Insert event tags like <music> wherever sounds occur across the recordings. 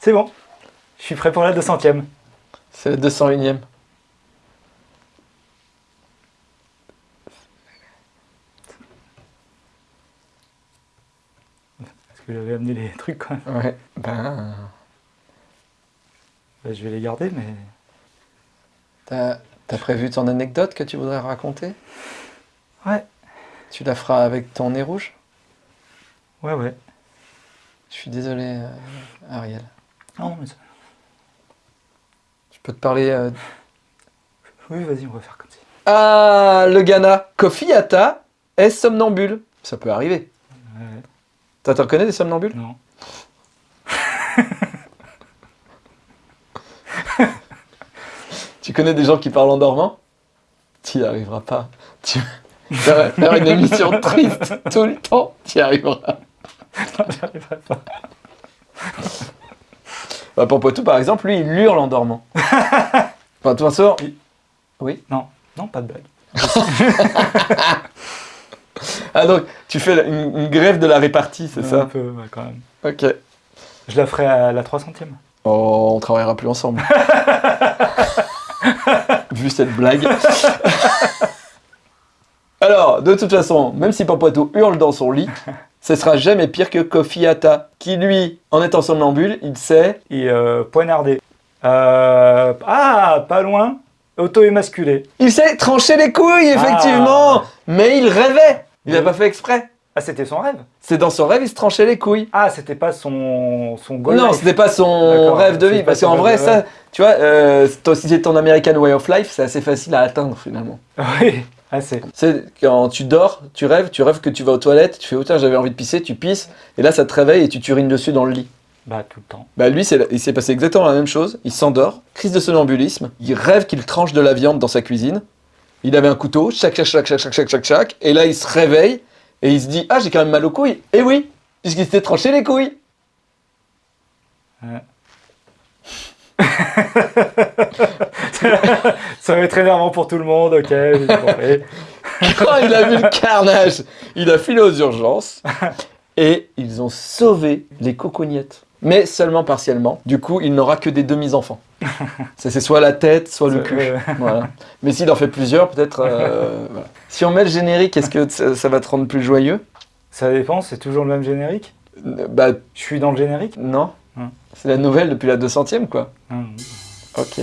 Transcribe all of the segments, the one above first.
C'est bon. Je suis prêt pour la 200ème. C'est la 201ème. Parce que j'avais amené les trucs quand même. Ouais, ben... Bah, je vais les garder, mais... T'as as prévu ton anecdote que tu voudrais raconter? Ouais. Tu la feras avec ton nez rouge? Ouais, ouais. Je suis désolé, euh, Ariel. Non, mais... ça- Je peux te parler... euh, Oui, vas-y, on va faire comme ça. Ah, le Ghana. Kofi Atta est somnambule. Ça peut arriver. Ouais, ouais. Toi, t'en connais des somnambules? Non. <laughs> Tu connais des gens qui parlent en dormant? Tu n'y arriveras pas. Tu <laughs> vas faire une émission triste tout le temps, tu y arriveras. J'arriverai pas. Bah, pour Poitou, par exemple, lui, il hurle en dormant. <laughs> Enfin, de toute façon... Oui. Oui Non, non, pas de blague. <laughs> Ah, donc, tu fais une, une grève de la répartie, c'est Un ça peu, ouais, quand même. Ok. Je la ferai à la 300ème. Oh, on travaillera plus ensemble. <laughs> Vu cette blague. Alors, de toute façon, même si Papoitou hurle dans son lit, ce sera jamais pire que Kofi Atta, qui lui, en étant somnambule, il sait... Et euh, poignardé. Euh, ah, pas loin. Auto-émasculé. Il sait trancher les couilles, effectivement Ah. Mais il rêvait Il n'a pas fait exprès Ah, c'était son rêve C'est dans son rêve, il se tranchait les couilles. Ah, c'était pas son, son goal non, c'était pas son rêve de vie, parce qu'en vrai, ça, tu vois, euh, si c'est ton American Way of Life, c'est assez facile à atteindre, finalement. <laughs> Oui, ah, c'est quand tu dors, tu rêves, tu rêves que tu vas aux toilettes, tu fais oh, autant j'avais envie de pisser, tu pisses, et là ça te réveille et tu t'urines dessus dans le lit. Bah tout le temps. Bah lui, il s'est passé exactement la même chose, il s'endort, crise de somnambulisme, il rêve qu'il tranche de la viande dans sa cuisine, il avait un couteau, chac chac chac chac chac chac chac et là il se réveille, et il se dit « Ah j'ai quand même mal aux couilles !» Eh oui, puisqu'il s'était tranché les couilles ouais. <laughs> <laughs> Ça va être énervant pour tout le monde, ok. <laughs> Quand il a vu le carnage, il a filé aux urgences. Et ils ont sauvé les cocognettes. Mais seulement partiellement. Du coup, il n'aura que des demi-enfants. <laughs> Ça, C'est soit la tête, soit le cul. Voilà. Mais s'il en fait plusieurs, peut-être... euh, voilà. Si on met le générique, est-ce que ça, ça va te rendre plus joyeux? Ça dépend, c'est toujours le même générique? Euh, Bah Je suis dans le générique? non. Hum. C'est la nouvelle depuis la 200ème, quoi. Hum. Ok.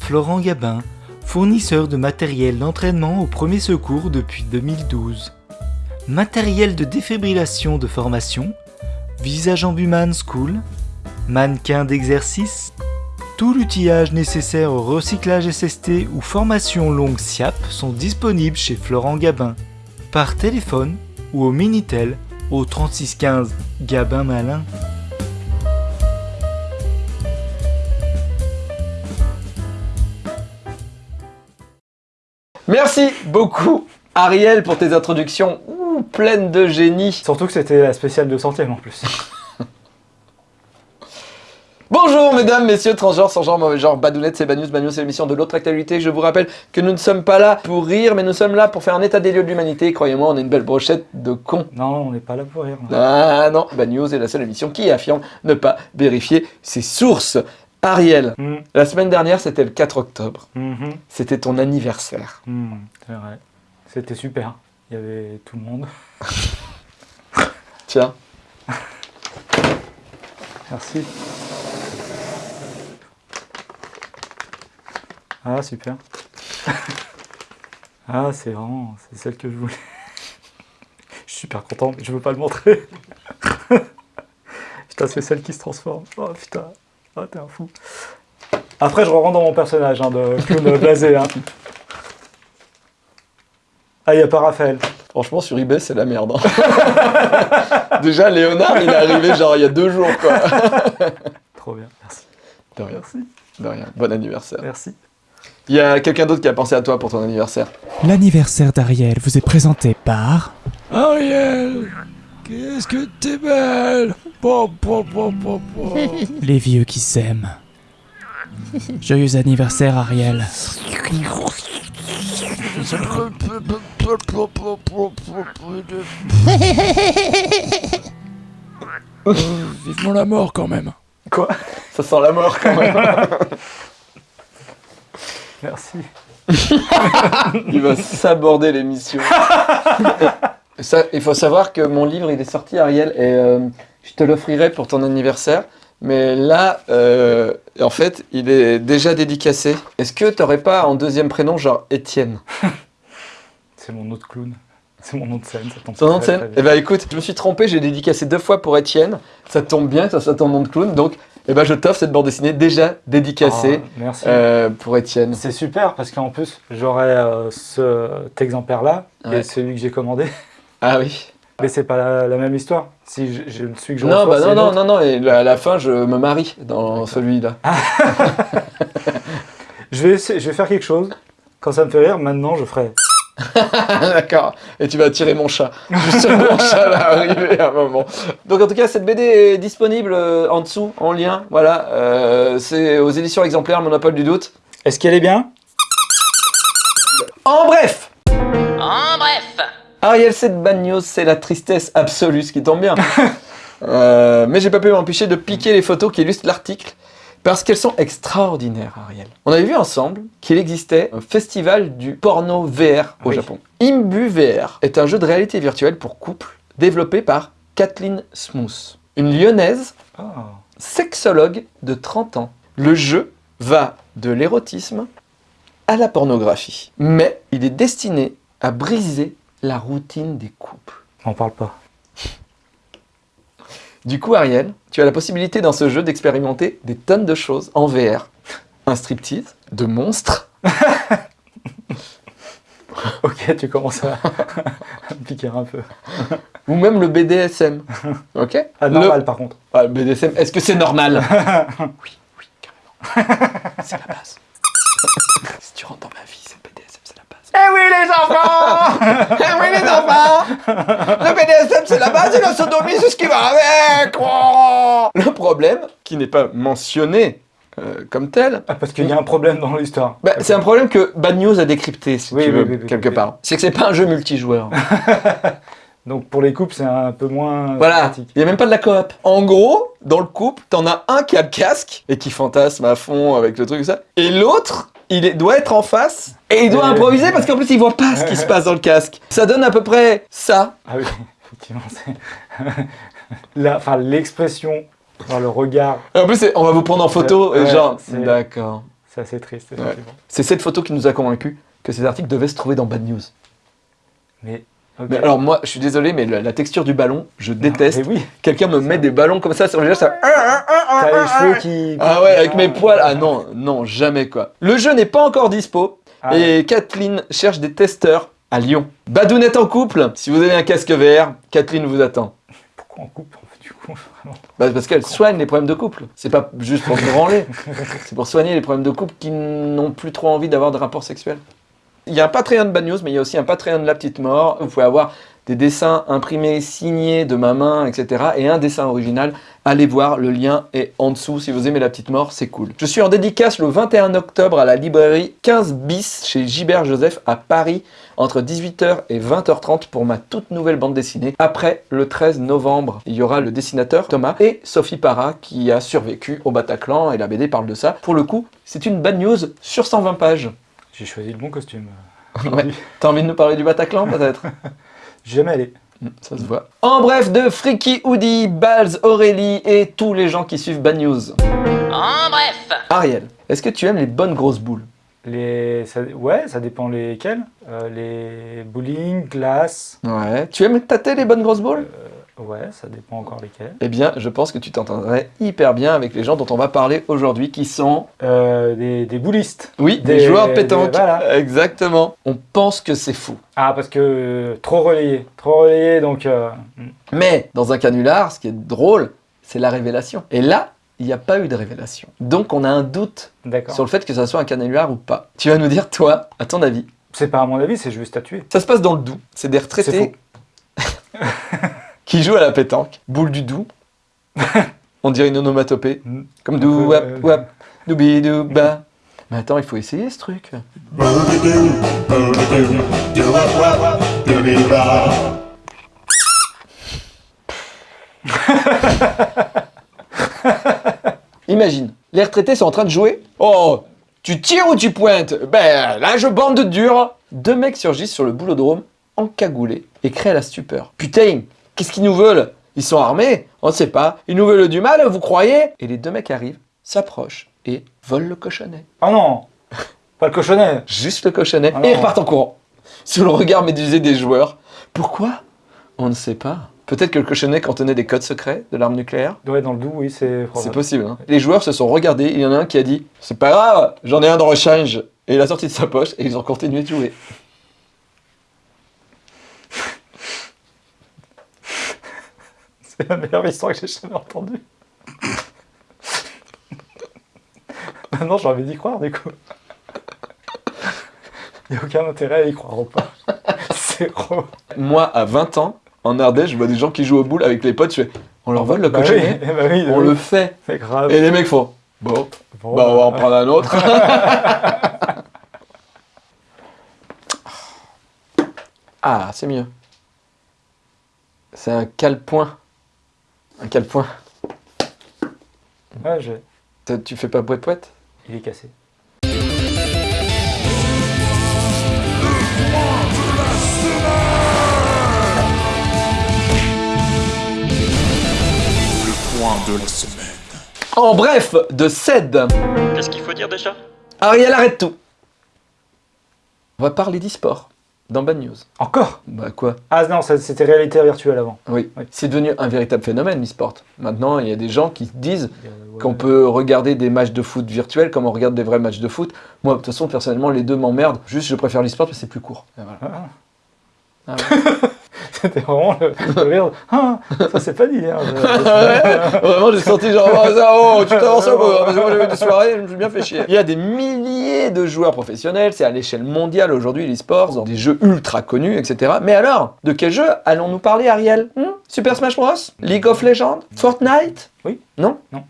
Florent Gabin, fournisseur de matériel d'entraînement au premier secours depuis 2012. Matériel de défibrillation de formation, visage en Buman School, mannequin d'exercice, tout l'outillage nécessaire au recyclage SST ou formation longue SIAP sont disponibles chez Florent Gabin, par téléphone ou au Minitel au 3615 Gabin Malin. Merci beaucoup, Ariel, pour tes introductions ouh, pleines de génie. Surtout que c'était la spéciale de centième en plus. <laughs> Bonjour mesdames, messieurs, transgenres, sans genre, mauvais genre, badounettes, c'est Banus, Banus, c'est l'émission de l'autre actualité. Je vous rappelle que nous ne sommes pas là pour rire, mais nous sommes là pour faire un état des lieux de l'humanité. Croyez-moi, on est une belle brochette de cons. Non, on n'est pas là pour rire. Ah non, Bad News est la seule émission qui affirme ne pas vérifier ses sources. Ariel, Hum, la semaine dernière, c'était le 4 octobre. mhm, C'était ton anniversaire. c'est vrai. C'était super. Il y avait tout le monde. <laughs> Tiens, Merci. Ah, super. <laughs> ah, c'est vraiment... C'est celle que je voulais. <laughs> je suis super content, mais je veux pas le montrer. putain, c'est celle qui se transforme. Oh, putain. Ah, t'es un fou. Après, je rentre dans mon personnage hein, de clown <laughs> blasé. Hein. Ah, il n'y a pas Raphaël. franchement, sur eBay, c'est la merde. hein. <laughs> Déjà, Léonard, il est arrivé genre il y a deux jours, quoi. <laughs> Trop bien, merci. De rien, Merci, de rien. Bon anniversaire. merci. Il y a quelqu'un d'autre qui a pensé à toi pour ton anniversaire? L'anniversaire d'Ariel vous est présenté par... Ariel, qu'est-ce que t'es belle Po, po, po, po, po. <laughs> Les vieux qui s'aiment. Joyeux anniversaire Ariel. Euh, vivement la mort quand même. Quoi? Ça sent la mort quand même. Merci. <laughs> Il va s'aborder l'émission. <laughs> Ça, il faut savoir que mon livre, il est sorti, Ariel, et euh, je te l'offrirai pour ton anniversaire. Mais là, euh, en fait, il est déjà dédicacé. Est-ce que t'aurais pas en deuxième prénom, genre Étienne? <laughs> C'est mon autre clown. C'est mon nom de scène, ça tombe Ton nom de scène Eh bien. ben écoute, je me suis trompé, j'ai dédicacé deux fois pour Étienne. Ça tombe bien ça soit ton nom de clown, donc eh ben, je t'offre cette bande dessinée déjà dédicacée Ah, merci. euh, pour Étienne. C'est super parce qu'en plus, j'aurai euh, cet exemplaire-là Ouais. et celui que j'ai commandé. Ah oui. Mais c'est pas la, la même histoire. Si je, je, celui que je Non, reçois, bah non, non, non, non, et à la fin, je me marie dans celui-là. <laughs> Je vais, essayer- je vais faire quelque chose. Quand ça me fait rire, maintenant, je ferai. <laughs> D'accord. Et tu vas tirer mon chat. <laughs> Justement, mon chat va arriver à un moment. Donc en tout cas, cette BD est disponible euh, en dessous, en lien. Voilà. Euh, c'est aux éditions exemplaires, Monopole du doute. Est-ce qu'elle est bien? En bref En bref, Ariel 7 Bad News, c'est la tristesse absolue, ce qui tombe bien. <laughs> Euh, mais j'ai pas pu m'empêcher de piquer les photos qui illustrent l'article. Parce qu'elles sont extraordinaires, Ariel. On avait vu ensemble qu'il existait un festival du porno VR au Oui. Japon. Imbu VR est un jeu de réalité virtuelle pour couple développé par Kathleen Smooth, une lyonnaise Ah. sexologue de 30 ans. Le jeu va de l'érotisme à la pornographie. Mais il est destiné à briser la routine des couples. On parle pas. Du coup, Ariel, tu as la possibilité dans ce jeu d'expérimenter des tonnes de choses en VR. Un striptease, de monstres, <laughs> Ok, tu commences à, <laughs> me piquer un peu. ou même le BDSM. Ok Ah, Le- normal par contre. Ah, le BDSM, est-ce que c'est normal? <laughs> Oui, oui, carrément. C'est la base. si tu rentres dans ma vie, c'est le BDSM, c'est la base. Eh oui les enfants Eh oui les enfants Le BDSM c'est la base et la sodomie c'est ce qui va avec oh Le problème, qui n'est pas mentionné euh, comme tel, Ah, Parce qu'il y a un problème dans l'histoire. bah, c'est un problème que Bad News a décrypté, si Oui, tu oui, veux, oui, oui, quelque oui. part. C'est que c'est pas un jeu multijoueur. <laughs> Donc pour les couples, c'est un peu moins voilà, pratique. il n'y a même pas de la coop. En gros, dans le couple, t'en as un qui a le casque et qui fantasme à fond avec le truc ça, et l'autre, il doit être en face et il doit Euh, improviser parce qu'en plus il voit pas ce qui se passe dans le casque. Ça donne à peu près ça. Ah oui, effectivement, c'est... <laughs> L'expression, enfin, le regard, Et en plus, on va vous prendre en photo, Ouais, et genre, d'accord. c'est assez triste, effectivement. C'est cette photo qui nous a convaincus que ces articles devaient se trouver dans Bad News. Mais. Mais alors moi, je suis désolé, mais la, la texture du ballon, je Non, déteste. Mais oui, Quelqu'un me met des ballons comme ça sur le visage, ça... t'as les cheveux qui... Ah ouais, avec mes poils, ah non, non, jamais quoi. Le jeu n'est pas encore dispo, Ah, et Kathleen cherche des testeurs à Lyon. Badounette en couple, si vous avez un casque VR, Kathleen vous attend. Pourquoi en fait, du coup vraiment Bah, parce qu'elle soigne les problèmes de couple. C'est pas juste pour se branler, c'est pour soigner les problèmes de couple qui n'ont plus trop envie d'avoir de rapports sexuels. Il y a un Patreon de Bad News, mais il y a aussi un Patreon de La Petite Mort. Vous pouvez avoir des dessins imprimés, signés de ma main, etc. Et un dessin original. Allez voir, le lien est en dessous. Si vous aimez La Petite Mort, c'est cool. Je suis en dédicace le 21 octobre à la librairie 15 bis chez Gilbert Joseph à Paris entre 18h et 20h30 pour ma toute nouvelle bande dessinée. Après, le 13 novembre, il y aura le dessinateur Thomas et Sophie Parra qui a survécu au Bataclan et la BD parle de ça. Pour le coup, c'est une bad news sur 120 pages. J'ai choisi le bon costume. Ouais. T'as envie de nous parler du Bataclan peut-être? <laughs> jamais allé. Hmm, Ça se voit. En bref, de Freaky Hoodie, Balz, Aurélie et tous les gens qui suivent Bad News. en bref, Ariel, est-ce que tu aimes les bonnes grosses boules? Les... ça- Ouais, ça dépend lesquels. Euh, les bowling, glace... Ouais. Tu aimes tâter les bonnes grosses boules? Ouais, ça dépend encore lesquels. Eh bien, je pense que tu t'entendrais hyper bien avec les gens dont on va parler aujourd'hui qui sont Euh, des, des boulistes. Oui, des, Des- joueurs de pétanque. des- voilà. Exactement. On pense que c'est fou. Ah, parce que euh, trop relayé. Trop relayé, donc... euh, hmm. Mais dans un canular, ce qui est drôle, c'est la révélation. Et là, il n'y a pas eu de révélation. Donc on a un doute sur le fait que ça soit un canular ou pas. Tu vas nous dire, toi, à ton avis. C'est pas à mon avis, c'est juste statué. Ça se passe dans le Doubs. C'est des retraités <laughs> qui jouent à la pétanque. Boule du Doubs. <laughs> On dirait une onomatopée. Mm. Comme dou wap wap, doubi douba. Mais attends, il faut essayer ce truc. <laughs> Imagine, les retraités sont en train de jouer. Oh, tu tires ou tu pointes? Ben là, je bande dur. Deux mecs surgissent sur le boulodrome, encagoulés, et créent la stupeur. Putain, qu'est-ce qu'ils nous veulent? Ils sont armés On ne sait pas. Ils nous veulent du mal, vous croyez? Et les deux mecs arrivent, s'approchent et volent le cochonnet. Oh non Pas le cochonnet Juste le cochonnet, Ah et ils repartent en courant. Sous le regard médusé des joueurs. Pourquoi? On ne sait pas. Peut-être que le cochonnet contenait des codes secrets de l'arme nucléaire Ouais, dans le doux, oui, c'est C'est possible. hein. Les joueurs se sont regardés, il y en a un qui a dit « C'est pas grave, j'en ai un de rechange !» Et il a sorti de sa poche et ils ont continué de jouer. C'est la meilleure histoire que j'ai jamais entendue. Maintenant, j'ai envie d'y croire, du coup. Il n'y a aucun intérêt à y croire ou pas. Zéro. Moi, à 20 ans, en Ardèche, je vois des gens qui jouent au boule avec les potes, je fais « On leur vole le Bah oui, cochonnet bah oui, On oui. le fait C'est grave. Et les mecs font « Bon, Bon, bah on va en prendre un autre. <laughs> » Ah, c'est mieux. C'est un cale-point. Un cale-point. Ouais, j'ai- T'as- Tu fais pas boîte-poète Il est cassé. En bref, de CED. Qu'est-ce qu'il faut dire déjà? Ariel, arrête tout. On va parler d'e-sport dans Bad News. Encore? Bah quoi? Ah non, c'était réalité virtuelle avant. Oui. Oui. C'est devenu un véritable phénomène l'e-sport. Maintenant, il y a des gens qui disent Euh, ouais. qu'on peut regarder des matchs de foot virtuels comme on regarde des vrais matchs de foot. Moi, de toute façon, personnellement, les deux m'emmerdent. Juste, je préfère l'e-sport parce que c'est plus court. Et voilà. Ah. Ah ouais. <laughs> C'était vraiment le, le rire. Ah, ça c'est pas dit. Hein. <laughs> Ouais, Vraiment, j'ai senti genre, oh, ça, oh, tu t'avances un peu, hein, parce que moi j'ai eu des soirées, je me suis bien fait chier. Il y a des milliers de joueurs professionnels, c'est à l'échelle mondiale aujourd'hui l'e-sport, dans des jeux ultra connus, etc. Mais alors, de quel jeu allons-nous parler, Ariel? Hmm? Super Smash Bros? League of Legends? Fortnite? Oui. Non? Non.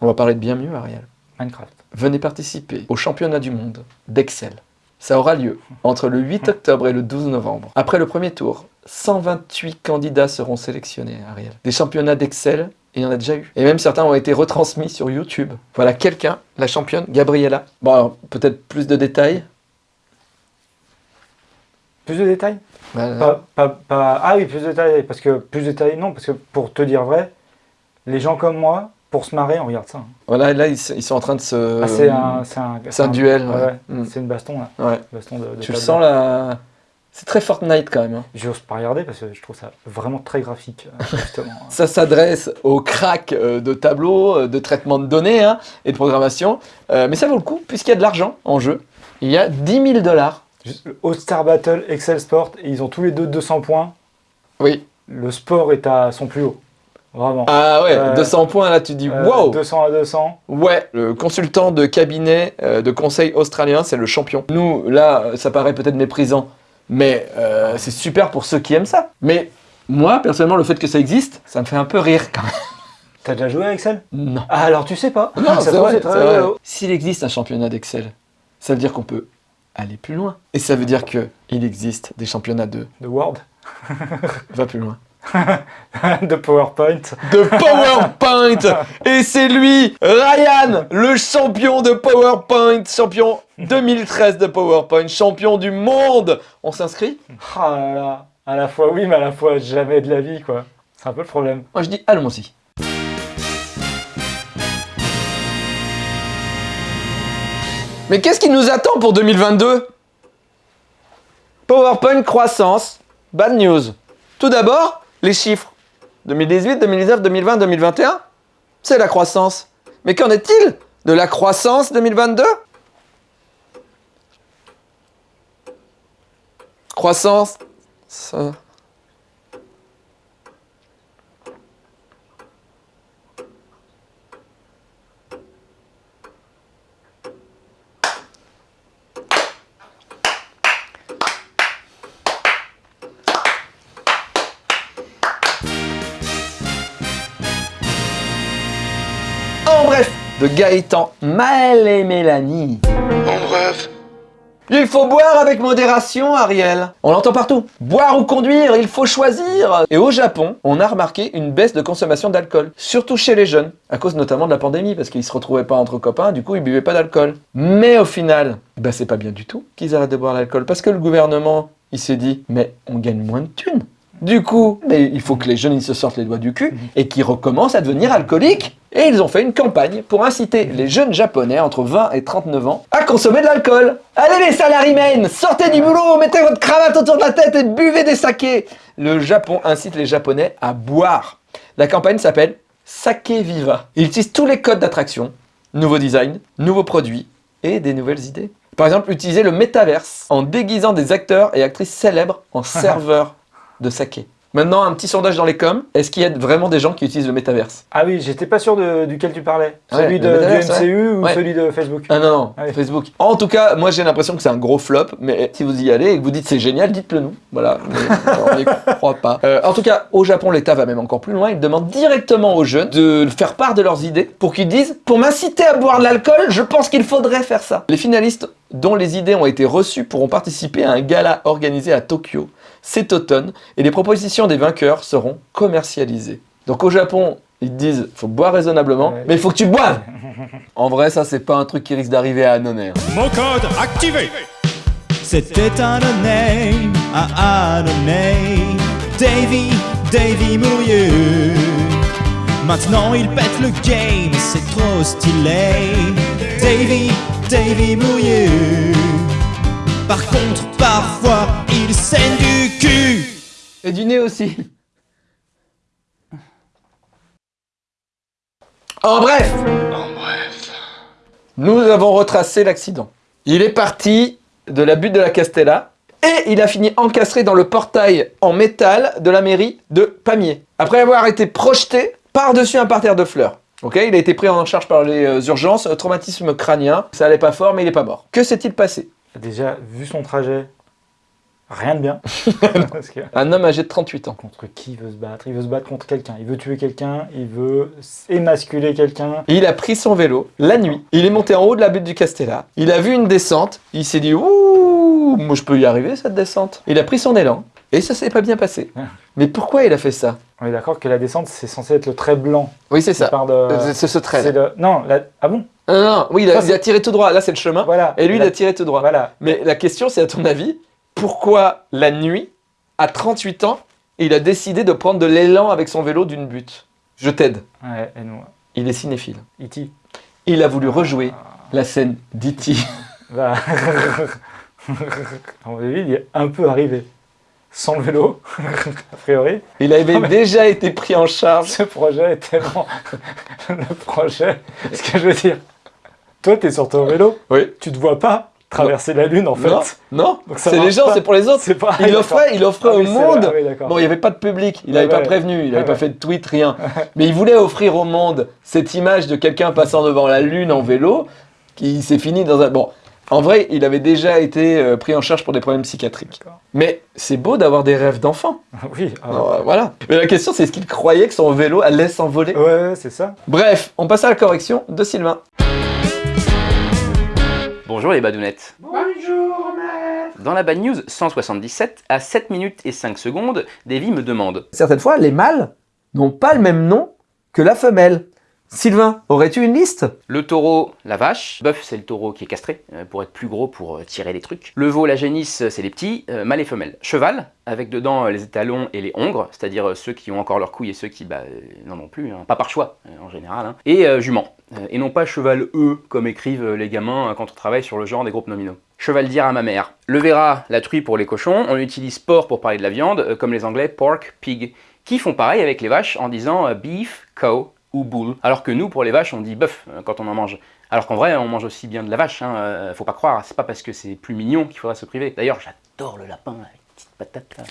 On va parler de bien mieux, Ariel. Minecraft. Venez participer au championnat du monde d'Excel. Ça aura lieu entre le 8 octobre et le 12 novembre. Après le premier tour, 128 candidats seront sélectionnés, Ariel. Des championnats d'Excel, il y en a déjà eu. Et même certains ont été retransmis sur YouTube. Voilà quelqu'un, la championne, Gabriella. Bon, alors, peut-être plus de détails. Plus de détails? Voilà. pas, pas, pas- Ah oui, plus de détails. Parce que plus de détails, non. Parce que pour te dire vrai, les gens comme moi, pour se marrer, on regarde ça. hein. Voilà, là, ils, ils sont en train de se... Ah, c'est un, duel, ouais. ouais. Mm. C'est une baston là. Ouais. Baston de, de Tu le sens, là C'est très Fortnite, quand même. hein. J'ose pas regarder parce que je trouve ça vraiment très graphique, euh, <laughs> justement. Ça s'adresse aux cracks euh, de tableaux, euh, de traitement de données hein, et de programmation. Euh, mais ça vaut le coup, puisqu'il y a de l'argent en jeu. Il y a 10 000 dollars. Le All-Star Battle, Excel Sport, et ils ont tous les deux 200 points. Oui. Le sport est à son plus haut. Vraiment. Ah ouais, Euh, 200 points, là tu dis Euh, wow 200 à 200. Ouais, le consultant de cabinet euh, de conseil australien, c'est le champion. Nous, là, ça paraît peut-être méprisant, mais euh, c'est super pour ceux qui aiment ça. Mais moi, personnellement, le fait que ça existe, ça me fait un peu rire quand même. <laughs> T'as déjà joué à Excel? Non. Ah, alors tu sais pas. Non, ça c'est vrai. S'il existe un championnat d'Excel, ça veut dire qu'on peut aller plus loin. Et ça veut dire que il existe des championnats de De Word, va plus loin. <laughs> de PowerPoint. De PowerPoint <laughs> Et c'est lui, Ryan, le champion de PowerPoint, champion 2013 de PowerPoint, champion du monde On s'inscrit? Ah là là. À la fois oui, mais à la fois jamais de la vie, quoi. C'est un peu le problème. Moi je dis allons-y. Mais qu'est-ce qui nous attend pour 2022 PowerPoint croissance, bad news. Tout d'abord, les chiffres. 2018, 2019, 2020, 2021, c'est la croissance. Mais qu'en est-il de la croissance 2022 Croissance. ça- de Gaëtan, Maël et Mélanie. En bref, Il faut boire avec modération, Ariel. On l'entend partout. Boire ou conduire, il faut choisir. Et au Japon, on a remarqué une baisse de consommation d'alcool, surtout chez les jeunes, à cause notamment de la pandémie, parce qu'ils se retrouvaient pas entre copains, du coup ils buvaient pas d'alcool. Mais au final, bah c'est pas bien du tout qu'ils arrêtent de boire l'alcool, parce que le gouvernement, il s'est dit, mais on gagne moins de thunes. Du coup, mais il faut que les jeunes ils se sortent les doigts du cul et qu'ils recommencent à devenir alcooliques. Et ils ont fait une campagne pour inciter les jeunes japonais entre 20 et 39 ans à consommer de l'alcool. Allez les salarymen, sortez du boulot, mettez votre cravate autour de la tête et buvez des sakés. Le Japon incite les japonais à boire. La campagne s'appelle Sake Viva. Il utilise tous les codes d'attraction, nouveau design, nouveaux produits et des nouvelles idées. Par exemple, utiliser le métaverse en déguisant des acteurs et actrices célèbres en <laughs> serveurs de saké. Maintenant, un petit sondage dans les coms. Est-ce qu'il y a vraiment des gens qui utilisent le métaverse? Ah oui, j'étais pas sûr de, duquel tu parlais. Ouais, celui de, du MCU ou Ouais. celui de Facebook? Ah non, non, Ah. Facebook. En tout cas, moi j'ai l'impression que c'est un gros flop, mais si vous y allez et que vous dites c'est génial, dites-le nous. Voilà, <laughs> mais on n'y croit pas. Euh, en tout cas, au Japon, l'État va même encore plus loin. Il demande directement aux jeunes de faire part de leurs idées pour qu'ils disent Pour m'inciter à boire de l'alcool, je pense qu'il faudrait faire ça. Les finalistes dont les idées ont été reçues pourront participer à un gala organisé à Tokyo cet automne et les propositions des vainqueurs seront commercialisées. Donc au Japon, ils te disent faut boire raisonnablement, Ouais. mais il faut que tu boives. En vrai, ça c'est pas un truc qui risque d'arriver à Annonay. Mon code activé C'était un name à Annonay. Davy, Davy Mourieux. Maintenant il pète le game, c'est trop stylé. Davy, Davy Mourieux. Par contre, parfois, saigne du cul. Et du nez aussi. En bref, en bref. nous avons retracé l'accident. Il est parti de la butte de la Castella et il a fini encastré dans le portail en métal de la mairie de Pamiers. Après avoir été projeté par-dessus un parterre de fleurs. Ok, il a été pris en charge par les euh, urgences, traumatisme crânien. Ça allait pas fort, mais il est pas mort. Que s'est-il passé? Déjà, vu son trajet, rien de bien. <laughs> Que Un homme âgé de 38 ans. contre qui il veut se battre? Il veut se battre contre quelqu'un. Il veut tuer quelqu'un. Il veut émasculer quelqu'un. Il a pris son vélo la nuit. Il est monté en haut de la butte du Castella. Il a vu une descente. Il s'est dit Ouh, moi je peux y arriver cette descente. Il a pris son élan et ça s'est pas bien passé. Ah. Mais pourquoi il a fait ça? On est d'accord que la descente, c'est censé être le trait blanc. Oui, c'est ça. de- Euh, C'est ce trait. le- Non, la- ah bon? Non, non. Oui, il a, Ça, c'est- il a tiré tout droit. Là, c'est le chemin. Voilà. Et lui, il a tiré tout droit. Voilà. Mais la question, c'est à ton avis, pourquoi la nuit, à 38 ans, il a décidé de prendre de l'élan avec son vélo d'une butte Je t'aide. Ouais, et nous, Il est cinéphile. E.T. Il a voulu rejouer la scène d'E.T. va. <laughs> à mon avis, il est un peu arrivé. Sans le vélo, <laughs> a priori. Il avait déjà été pris en charge. Ce projet est tellement. <laughs> le projet. Ce que je veux dire. Toi, t'es sur ton vélo, Oui. tu te vois pas traverser la Lune en fait. Non, non. C'est les gens, c'est pour les autres. Pas. Il offrait, il offrait Ah au oui, monde. ah oui. Bon, il n'y avait pas de public, il n'avait pas ouais. prévenu, il n'avait pas ouais. fait de tweet, rien. <laughs> Mais il voulait offrir au monde cette image de quelqu'un passant devant la Lune en vélo, qui s'est fini dans un... Bon, en vrai, il avait déjà été euh, pris en charge pour des problèmes psychiatriques. Mais c'est beau d'avoir des rêves d'enfant. Oui, ah, Alors, euh, voilà. Mais la question, c'est est-ce qu'il croyait que son vélo allait s'envoler? Ouais, ouais, c'est ça. Bref, on passe à la correction de Sylvain. Bonjour les badounettes. Bonjour Dans la bad news 177, à 7 minutes et 5 secondes, Davy me demande Certaines fois, les mâles n'ont pas le même nom que la femelle. Sylvain, aurais-tu une liste? Le taureau, la vache. Bœuf, c'est le taureau qui est castré, euh, pour être plus gros, pour euh, tirer les trucs. Le veau, la génisse, c'est les petits, euh, mâle et femelle. Cheval, avec dedans euh, les étalons et les hongres, c'est-à-dire euh, ceux qui ont encore leurs couilles et ceux qui bah, euh, n'en ont plus, hein, pas par choix euh, en général. hein. Et euh, jument, euh, et non pas cheval E, comme écrivent euh, les gamins euh, quand on travaille sur le genre des groupes nominaux. Cheval dire à ma mère. Le verra, la truie pour les cochons, on utilise porc pour parler de la viande, euh, comme les anglais pork, pig, qui font pareil avec les vaches en disant euh, beef, cow Alors que nous, pour les vaches, on dit bœuf euh, quand on en mange. Alors qu'en vrai, on mange aussi bien de la vache, hein, euh, faut pas croire, c'est pas parce que c'est plus mignon qu'il faudra se priver. D'ailleurs, j'adore le lapin, là, les petites patates là.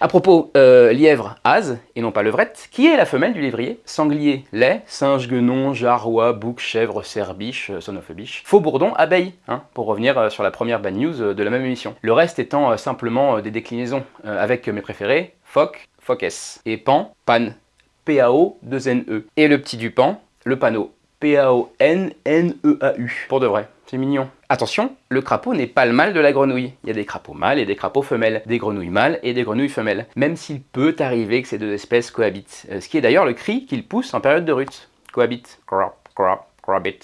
À propos, euh, lièvre, as, et non pas levrette, qui est la femelle du lévrier? Sanglier, lait, singe, guenon, jarrois, bouc, chèvre, cerbiche, euh, son of a biche. Faux bourdon, abeille, hein, pour revenir sur la première bad news de la même émission. Le reste étant simplement des déclinaisons, avec mes préférés, phoque, phoques, et pan, pan, PAO, 2 NE. Et le petit du pan, le panneau, P-A-O-N-N-E-A-U. Pour de vrai, c'est mignon. Attention, le crapaud n'est pas le mâle de la grenouille. Il y a des crapauds mâles et des crapauds femelles, des grenouilles mâles et des grenouilles femelles, même s'il peut arriver que ces deux espèces cohabitent. Euh, Ce qui est d'ailleurs le cri qu'ils poussent en période de rut. Cohabite. Crop, crop, crabit.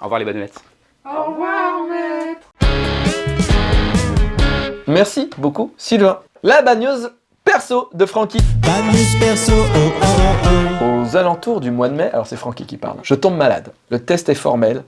Au revoir les badounettes. Merci beaucoup, Sylvain. La bagneuse perso de Francky. Bad news perso, oh oh oh Aux alentours du mois de mai, alors c'est Francky qui parle, je tombe malade. Le test est formel,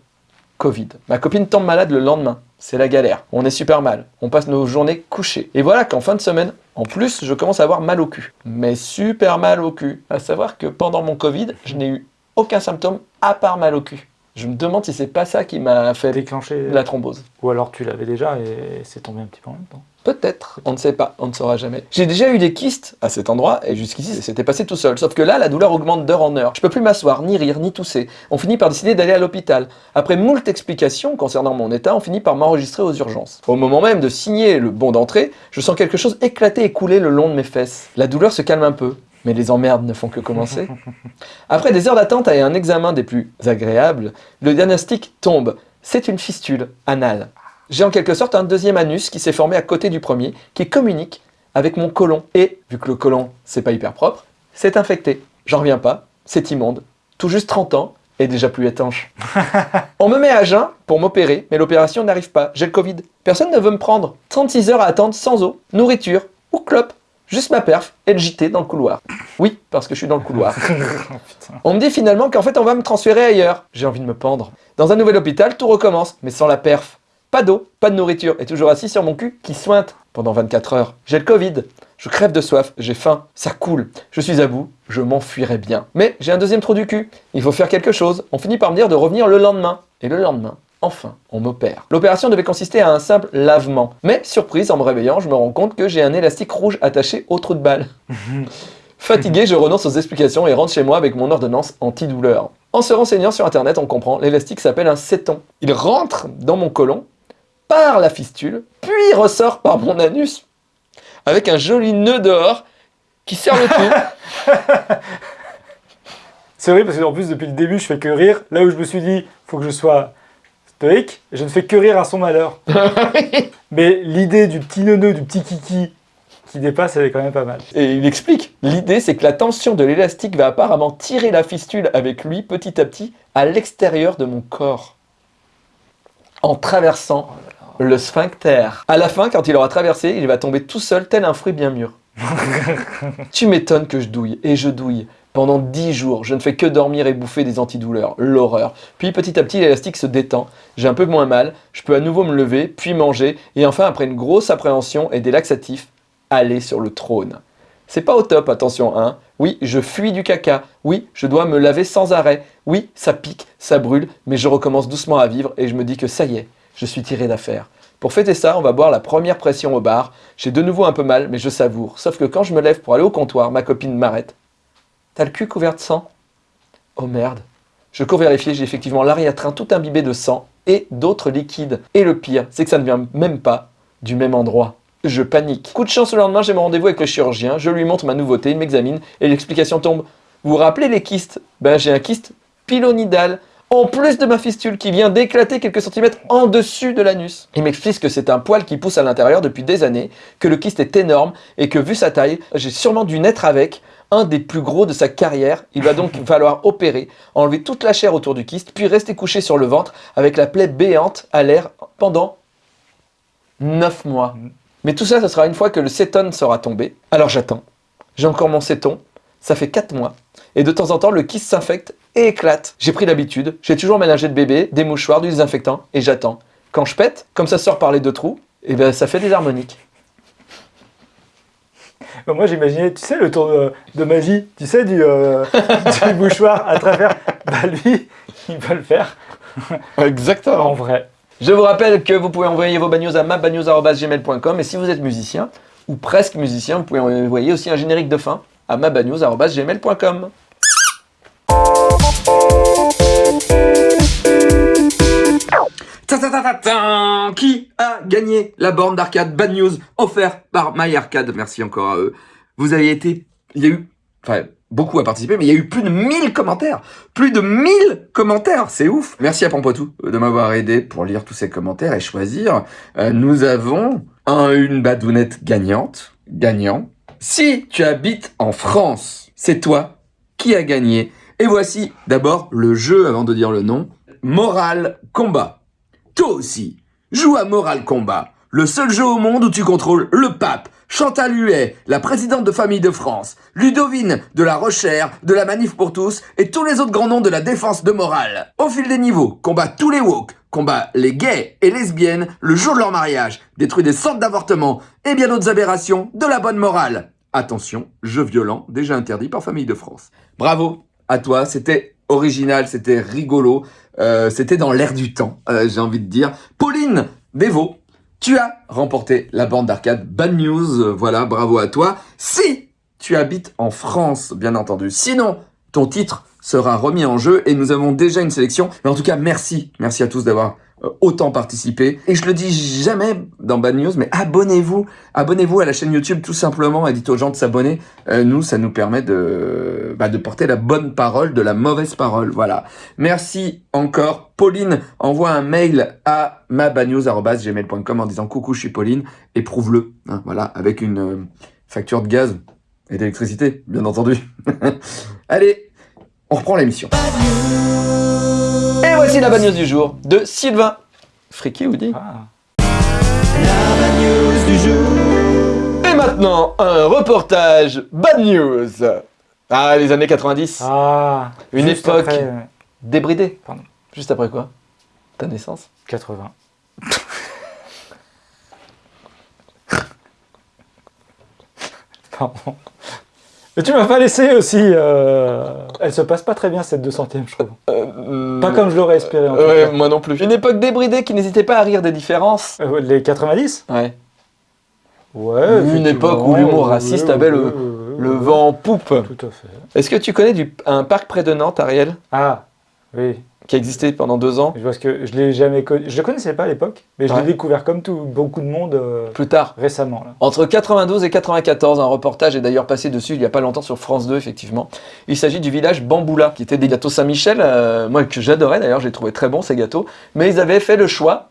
Covid. Ma copine tombe malade le lendemain. C'est la galère. On est super mal. On passe nos journées couchées. Et voilà qu'en fin de semaine, en plus, je commence à avoir mal au cul. Mais super mal au cul. À savoir que pendant mon Covid, je n'ai eu aucun symptôme à part mal au cul. Je me demande si c'est pas ça qui m'a fait Déclenché. la thrombose. Ou alors tu l'avais déjà et c'est tombé un petit peu en même temps. Peut-être, on ne sait pas, on ne saura jamais. J'ai déjà eu des kystes à cet endroit et jusqu'ici c'était passé tout seul. Sauf que là, la douleur augmente d'heure en heure. Je peux plus m'asseoir, ni rire, ni tousser. On finit par décider d'aller à l'hôpital. Après moult explications concernant mon état, on finit par m'enregistrer aux urgences. Au moment même de signer le bon d'entrée, je sens quelque chose éclater et couler le long de mes fesses. La douleur se calme un peu. Mais les emmerdes ne font que commencer. Après des heures d'attente et un examen des plus agréables, le diagnostic tombe. C'est une fistule anale. J'ai en quelque sorte un deuxième anus qui s'est formé à côté du premier, qui communique avec mon côlon. Et, vu que le côlon, c'est pas hyper propre, c'est infecté. J'en reviens pas, c'est immonde. Tout juste 30 ans, et déjà plus étanche. <laughs> On me met à jeun pour m'opérer, mais l'opération n'arrive pas. J'ai le Covid. Personne ne veut me prendre. 36 heures à attendre sans eau, nourriture ou clope. Juste ma perf et le JT dans le couloir. Oui, parce que je suis dans le couloir. <laughs> On me dit finalement qu'en fait on va me transférer ailleurs. J'ai envie de me pendre. Dans un nouvel hôpital, tout recommence, mais sans la perf. Pas d'eau, pas de nourriture, et toujours assis sur mon cul qui sointe pendant 24 heures. J'ai le Covid. Je crève de soif, j'ai faim, ça coule. Je suis à bout, je m'enfuirais bien. Mais j'ai un deuxième trou du cul. Il faut faire quelque chose. On finit par me dire de revenir le lendemain. Et le lendemain, Enfin, on m'opère. L'opération devait consister à un simple lavement. Mais, surprise, en me réveillant, je me rends compte que j'ai un élastique rouge attaché au trou de balle. <laughs> Fatigué, je renonce aux explications et rentre chez moi avec mon ordonnance antidouleur. En se renseignant sur internet, on comprend, l'élastique s'appelle un séton. Il rentre dans mon côlon, par la fistule, puis ressort par mon anus, avec un joli nœud dehors qui serre le tout. <laughs> C'est vrai parce qu'en plus depuis le début je fais que rire. Là où je me suis dit faut que je sois je ne fais que rire à son malheur. <laughs> Mais l'idée du petit neuneu, du petit kiki qui dépasse, elle est quand même pas mal. Et il explique, l'idée c'est que la tension de l'élastique va apparemment tirer la fistule avec lui petit à petit à l'extérieur de mon corps. En traversant le sphincter. À la fin, quand il aura traversé, il va tomber tout seul tel un fruit bien mûr. <laughs> tu m'étonnes que je douille, et je douille. Pendant 10 jours, je ne fais que dormir et bouffer des antidouleurs, l'horreur. Puis petit à petit, l'élastique se détend, j'ai un peu moins mal, je peux à nouveau me lever, puis manger, et enfin, après une grosse appréhension et des laxatifs, aller sur le trône. C'est pas au top, attention, hein. Oui, je fuis du caca. Oui, je dois me laver sans arrêt. Oui, ça pique, ça brûle, mais je recommence doucement à vivre et je me dis que ça y est, je suis tiré d'affaire. Pour fêter ça, on va boire la première pression au bar. J'ai de nouveau un peu mal, mais je savoure. Sauf que quand je me lève pour aller au comptoir, ma copine m'arrête. T'as le cul couvert de sang? Oh merde. Je cours vérifier, j'ai effectivement l'arrière-train tout imbibé de sang et d'autres liquides. Et le pire, c'est que ça ne vient même pas du même endroit. Je panique. Coup de chance, le lendemain, j'ai mon rendez-vous avec le chirurgien. Je lui montre ma nouveauté, il m'examine et l'explication tombe. Vous vous rappelez les kystes? Ben, j'ai un kyste pilonidal en plus de ma fistule qui vient d'éclater quelques centimètres en dessus de l'anus. Il m'explique que c'est un poil qui pousse à l'intérieur depuis des années, que le kyste est énorme et que vu sa taille, j'ai sûrement dû naître avec un des plus gros de sa carrière. Il va donc <laughs> falloir opérer, enlever toute la chair autour du kyste, puis rester couché sur le ventre avec la plaie béante à l'air pendant 9 mois. Mais tout ça, ce sera une fois que le cétone sera tombé. Alors j'attends. J'ai encore mon céton. Ça fait 4 mois. Et de temps en temps, le kyste s'infecte et éclate. J'ai pris l'habitude. J'ai toujours ménagé de bébé, des mouchoirs, du désinfectant et j'attends. Quand je pète, comme ça sort par les deux trous, et ben ça fait des harmoniques. Bah, moi j'imaginais, tu sais, le tour de, de magie, tu sais, du, euh, <laughs> du mouchoir à travers. Bah lui, il va le faire Exactement. en vrai. Je vous rappelle que vous pouvez envoyer vos bagnos à mabagnos.gmail.com et si vous êtes musicien, ou presque musicien, vous pouvez envoyer aussi un générique de fin à mabagnos.gmail.com. Ta Qui a gagné la borne d'arcade Bad News offerte par My Arcade Merci encore à eux. Vous avez été... Il y a eu... Enfin, beaucoup à participer, mais il y a eu plus de 1000 commentaires. Plus de 1000 commentaires, c'est ouf. Merci à Pampoitou de m'avoir aidé pour lire tous ces commentaires et choisir. Euh, nous avons un, une badounette gagnante, gagnant. Si tu habites en France, c'est toi qui as gagné. Et voici d'abord le jeu avant de dire le nom. Moral Combat. Toi aussi, joue à Moral Combat. Le seul jeu au monde où tu contrôles le pape, Chantal Huet, la présidente de Famille de France, Ludovine de la Rochère, de la Manif pour tous et tous les autres grands noms de la défense de morale. Au fil des niveaux, combat tous les woke, combat les gays et lesbiennes le jour de leur mariage, détruit des centres d'avortement et bien d'autres aberrations de la bonne morale. Attention, jeu violent déjà interdit par Famille de France. Bravo à toi, c'était original, c'était rigolo, euh, c'était dans l'air du temps, euh, j'ai envie de dire. Pauline Dévaux, tu as remporté la bande d'arcade Bad News, voilà, bravo à toi. Si tu habites en France, bien entendu. Sinon, ton titre sera remis en jeu et nous avons déjà une sélection. Mais en tout cas, merci, merci à tous d'avoir autant participé. Et je le dis jamais dans Bad News, mais abonnez-vous, abonnez-vous à la chaîne YouTube tout simplement et dites aux gens de s'abonner. Euh, nous, ça nous permet de, bah, de porter la bonne parole de la mauvaise parole. Voilà. Merci encore. Pauline envoie un mail à mabadnews.gmail.com en disant coucou, je suis Pauline et prouve-le. hein, voilà, avec une euh, facture de gaz et d'électricité, bien entendu. <laughs> Allez, on reprend l'émission. Et voici la bad news du jour de Sylvain. Friki ou dit Ah. Et maintenant, un reportage bad news. Ah, les années 90. Ah, Une époque. après, ouais. Débridé. Pardon. Juste après quoi? Ta naissance? 80. <laughs> Pardon. Mais tu m'as pas laissé aussi. euh, Elle se passe pas très bien cette 200ème, je trouve. Pas comme je l'aurais espéré en tout Ouais, cas. moi non plus. Une époque débridée qui n'hésitait pas à rire des différences. Euh, Les 90 Ouais. Ouais. Une époque où l'humour raciste ouais, avait le- ouais, vent en poupe. Tout à fait. Est-ce que tu connais du, un parc près de Nantes, Ariel, Ah, oui. Qui a existé pendant deux ans Je vois que je l'ai jamais connu. Je le connaissais pas à l'époque, mais je Ouais. l'ai découvert comme tout, beaucoup de monde euh, Plus tard. récemment. Là. Entre 92 et 94, un reportage est d'ailleurs passé dessus il y a pas longtemps sur France 2, effectivement. Il s'agit du village Bamboula, qui était des gâteaux Saint-Michel, euh, moi que j'adorais d'ailleurs, j'ai trouvé très bons ces gâteaux, mais ils avaient fait le choix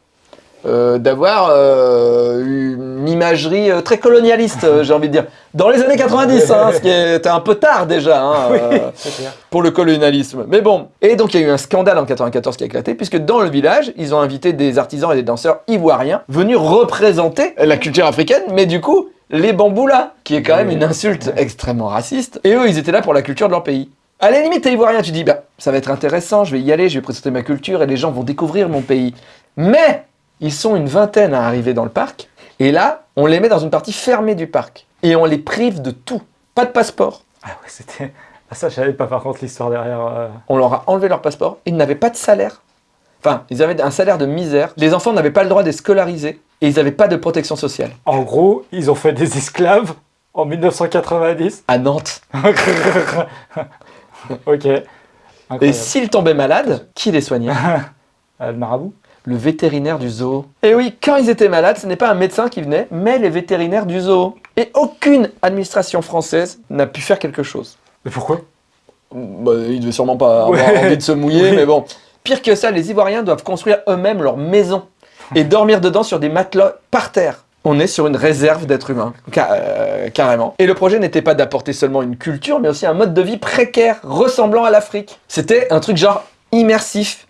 euh, d'avoir euh, une imagerie euh, très colonialiste, j'ai envie de dire. Dans les années 90, hein, ce qui était un peu tard déjà hein, <laughs> euh, clair. pour le colonialisme. Mais bon, et donc il y a eu un scandale en 94 qui a éclaté, puisque dans le village, ils ont invité des artisans et des danseurs ivoiriens venus représenter la culture africaine, mais du coup, les bamboulas, qui est quand même une insulte extrêmement raciste. Et eux, ils étaient là pour la culture de leur pays. À la limite, t'es ivoirien, tu dis, bah, ça va être intéressant, je vais y aller, je vais présenter ma culture et les gens vont découvrir mon pays. Mais, ils sont une vingtaine à arriver dans le parc, et là, on les met dans une partie fermée du parc. Et on les prive de tout. Pas de passeport, Ah ouais, c'était. Ah, ça, je savais pas par contre l'histoire derrière. euh. on leur a enlevé leur passeport, ils n'avaient pas de salaire. Enfin, ils avaient un salaire de misère, les enfants n'avaient pas le droit d'être scolarisés, et ils n'avaient pas de protection sociale. En gros, ils ont fait des esclaves en 1990. À Nantes. <laughs> ok. Et s'ils tombaient malades, qui les soignait? <laughs> Euh, le marabout Le vétérinaire du zoo. Et oui, quand ils étaient malades, ce n'est pas un médecin qui venait, mais les vétérinaires du zoo. Et aucune administration française n'a pu faire quelque chose. Mais pourquoi? Bah, ils devaient sûrement pas avoir envie de se mouiller, Oui. mais bon. Pire que ça, les Ivoiriens doivent construire eux-mêmes leur maison et dormir dedans sur des matelas par terre. On est sur une réserve d'êtres humains, euh, carrément. Et le projet n'était pas d'apporter seulement une culture, mais aussi un mode de vie précaire, ressemblant à l'Afrique. C'était un truc genre immersif,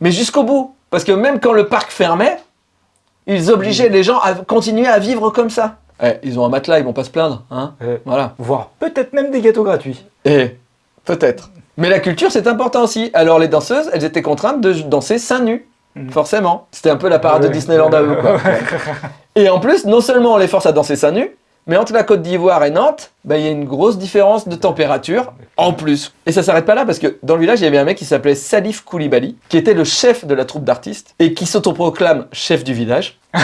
mais jusqu'au bout. Parce que même quand le parc fermait, ils obligeaient les gens à continuer à vivre comme ça. Eh, ils ont un matelas, ils vont pas se plaindre, hein Euh, Voilà. Voire peut-être même des gâteaux gratuits. Et peut-être. Mais la culture, c'est important aussi. Alors les danseuses, elles étaient contraintes de danser seins nus. Mhm. Forcément. C'était un peu la parade Ouais. de Disneyland à eux. Quoi. <laughs> et en plus, non seulement on les force à danser seins nus, mais entre la Côte d'Ivoire et Nantes, bah, il y a une grosse différence de température en plus. Et ça s'arrête pas là parce que dans le village, il y avait un mec qui s'appelait Salif Koulibaly, qui était le chef de la troupe d'artistes et qui s'autoproclame chef du village. <laughs>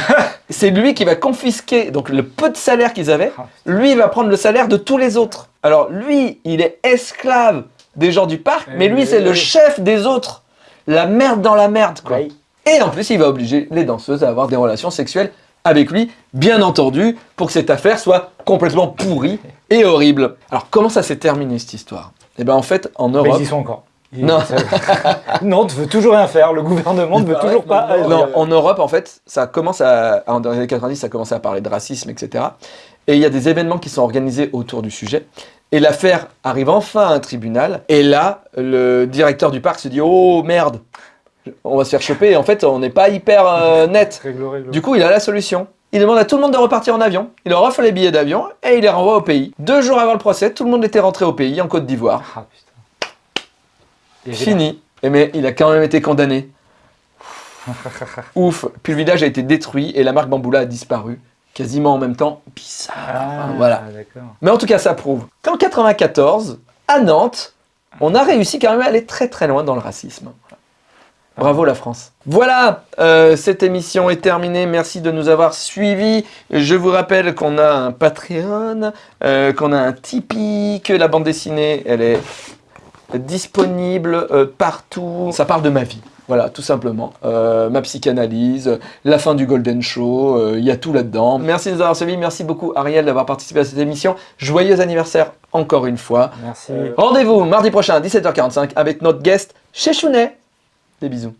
C'est lui qui va confisquer donc le peu de salaire qu'ils avaient. Lui il va prendre le salaire de tous les autres. Alors lui, il est esclave des gens du parc, mais lui c'est le chef des autres. La merde dans la merde quoi. Et en plus, il va obliger les danseuses à avoir des relations sexuelles avec lui, bien entendu, pour que cette affaire soit complètement pourrie et horrible. Alors comment ça s'est terminé cette histoire? Eh bien en fait, en Mais Europe... ils y sont encore. Ils- Non. ça- <laughs> Nantes veut toujours rien faire. Le gouvernement ne veut toujours pas. agir. Non, en Europe, en fait, ça commence à, en- dans les années 90, ça commence à parler de racisme, etc. Et il y a des événements qui sont organisés autour du sujet. Et l'affaire arrive enfin à un tribunal. Et là, le directeur du parc se dit Oh merde, on va se faire choper. Et en fait, on n'est pas hyper euh, net. Réglo, réglo. Du coup, il a la solution. Il demande à tout le monde de repartir en avion. Il leur offre les billets d'avion et il les renvoie au pays. Deux jours avant le procès, tout le monde était rentré au pays, en Côte d'Ivoire. Ah putain. Fini. Et mais il a quand même été condamné. <laughs> Ouf. Puis le village a été détruit et la marque Bamboula a disparu. Quasiment en même temps. Bizarre. Ah, voilà. Mais en tout cas, ça prouve qu'en 94, à Nantes, on a réussi quand même à aller très très loin dans le racisme. Bravo la France. Voilà, euh, cette émission est terminée. Merci de nous avoir suivis. Je vous rappelle qu'on a un Patreon, euh, qu'on a un Tipeee, que la bande dessinée, elle est disponible euh, partout. Ça parle de ma vie. Voilà, tout simplement. Euh, ma psychanalyse, la fin du Golden Show, euh, il y a tout là-dedans. Merci de nous avoir suivis. Merci beaucoup Ariel d'avoir participé à cette émission. Joyeux anniversaire encore une fois. Merci. Rendez-vous mardi prochain à 17h45 avec notre guest chez Chounet. Des bisous.